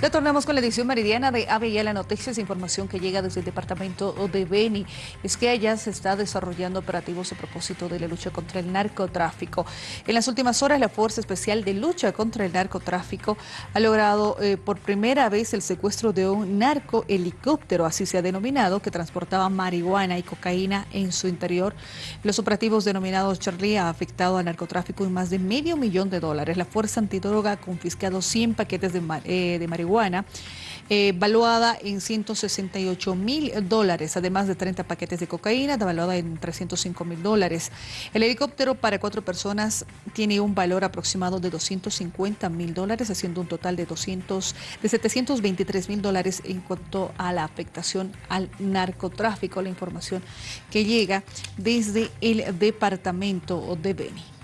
Retornamos con la edición meridiana de la Noticias, información que llega desde el departamento de Beni. Es que allá se está desarrollando operativos a propósito de la lucha contra el narcotráfico. En las últimas horas, la Fuerza Especial de Lucha contra el Narcotráfico ha logrado eh, por primera vez el secuestro de un narcohelicóptero, así se ha denominado, que transportaba marihuana y cocaína en su interior. Los operativos denominados Charlie ha afectado al narcotráfico en más de medio millón de dólares. La Fuerza Antidroga ha confiscado 100 paquetes de, eh, de marihuana marihuana, eh, valuada en 168 mil dólares, además de 30 paquetes de cocaína, valuada en 305 mil dólares. El helicóptero para cuatro personas tiene un valor aproximado de 250 mil dólares, haciendo un total de, 200, de 723 mil dólares en cuanto a la afectación al narcotráfico, la información que llega desde el departamento de Beni.